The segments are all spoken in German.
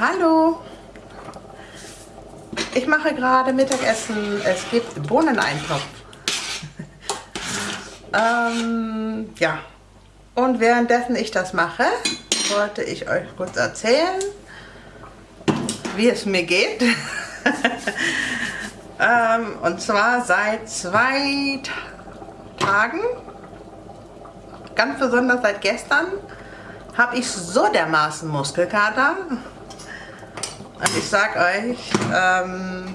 Hallo! Ich mache gerade Mittagessen. Es gibt Bohneneintopf. ähm, ja. Und währenddessen ich das mache, wollte ich euch kurz erzählen, wie es mir geht. ähm, und zwar seit zwei Tagen, ganz besonders seit gestern, habe ich so dermaßen Muskelkater. Und ich sag euch, ähm,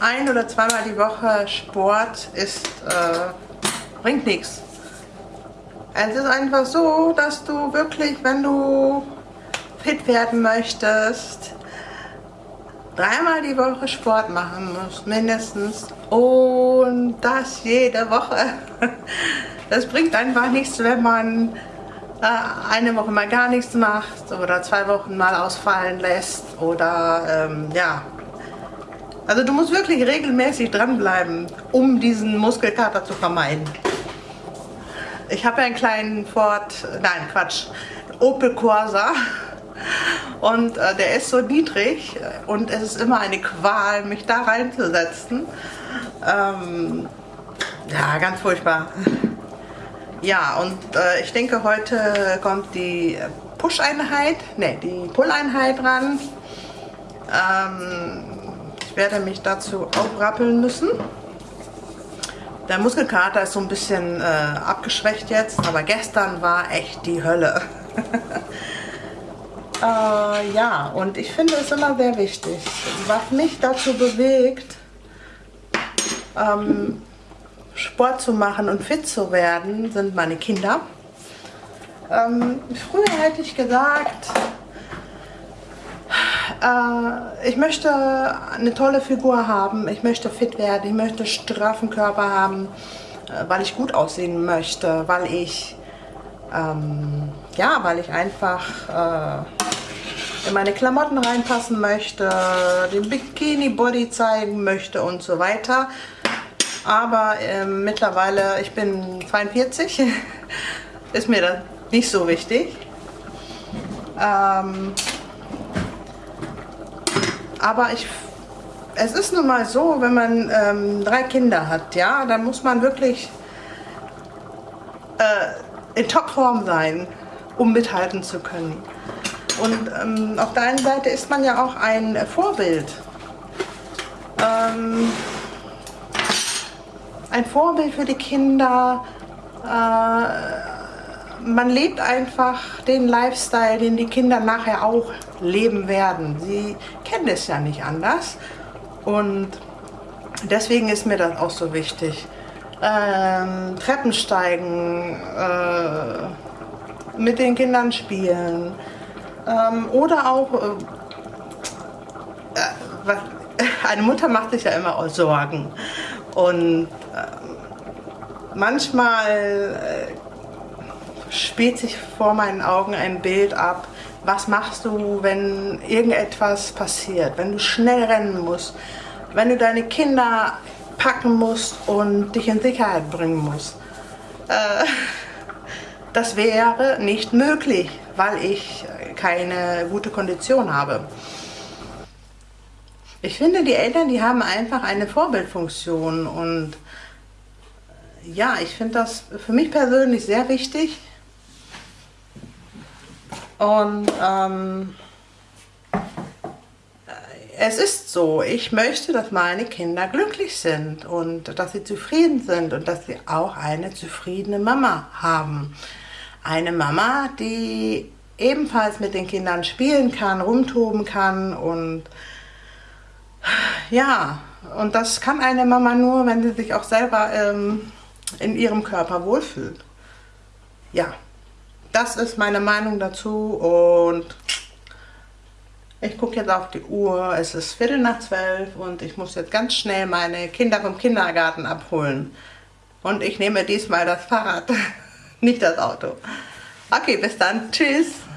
ein oder zweimal die Woche Sport ist, äh, bringt nichts. Es ist einfach so, dass du wirklich, wenn du fit werden möchtest, dreimal die Woche Sport machen musst, mindestens. Und das jede Woche. Das bringt einfach nichts, wenn man eine Woche mal gar nichts macht oder zwei Wochen mal ausfallen lässt oder ähm, ja. Also du musst wirklich regelmäßig dranbleiben, um diesen Muskelkater zu vermeiden. Ich habe einen kleinen Ford, nein Quatsch, Opel Corsa und äh, der ist so niedrig und es ist immer eine Qual, mich da reinzusetzen. Ähm, ja, ganz furchtbar. Ja, und äh, ich denke, heute kommt die Push-Einheit, ne, die Pull-Einheit ran. Ähm, ich werde mich dazu aufrappeln müssen. Der Muskelkater ist so ein bisschen äh, abgeschwächt jetzt, aber gestern war echt die Hölle. äh, ja, und ich finde es immer sehr wichtig. Was mich dazu bewegt, ähm, Sport zu machen und fit zu werden, sind meine Kinder. Ähm, früher hätte ich gesagt, äh, ich möchte eine tolle Figur haben, ich möchte fit werden, ich möchte straffen Körper haben, äh, weil ich gut aussehen möchte, weil ich, ähm, ja, weil ich einfach äh, in meine Klamotten reinpassen möchte, den Bikini-Body zeigen möchte und so weiter. Aber äh, mittlerweile, ich bin 42, ist mir das nicht so wichtig. Ähm, aber ich, es ist nun mal so, wenn man ähm, drei Kinder hat, ja, dann muss man wirklich äh, in Topform sein, um mithalten zu können. Und ähm, auf der einen Seite ist man ja auch ein Vorbild. Ähm, ein Vorbild für die Kinder. Äh, man lebt einfach den Lifestyle, den die Kinder nachher auch leben werden. Sie kennen es ja nicht anders. Und deswegen ist mir das auch so wichtig. Ähm, Treppensteigen, äh, mit den Kindern spielen ähm, oder auch, äh, äh, eine Mutter macht sich ja immer auch Sorgen und äh, manchmal äh, spielt sich vor meinen Augen ein Bild ab, was machst du, wenn irgendetwas passiert, wenn du schnell rennen musst, wenn du deine Kinder packen musst und dich in Sicherheit bringen musst. Äh, das wäre nicht möglich, weil ich keine gute Kondition habe. Ich finde, die Eltern, die haben einfach eine Vorbildfunktion und äh, ja, ich finde das für mich persönlich sehr wichtig. Und ähm, äh, es ist so, ich möchte, dass meine Kinder glücklich sind und dass sie zufrieden sind und dass sie auch eine zufriedene Mama haben. Eine Mama, die ebenfalls mit den Kindern spielen kann, rumtoben kann und ja, und das kann eine Mama nur, wenn sie sich auch selber ähm, in ihrem Körper wohlfühlt. Ja, das ist meine Meinung dazu und ich gucke jetzt auf die Uhr, es ist Viertel nach zwölf und ich muss jetzt ganz schnell meine Kinder vom Kindergarten abholen. Und ich nehme diesmal das Fahrrad, nicht das Auto. Okay, bis dann. Tschüss.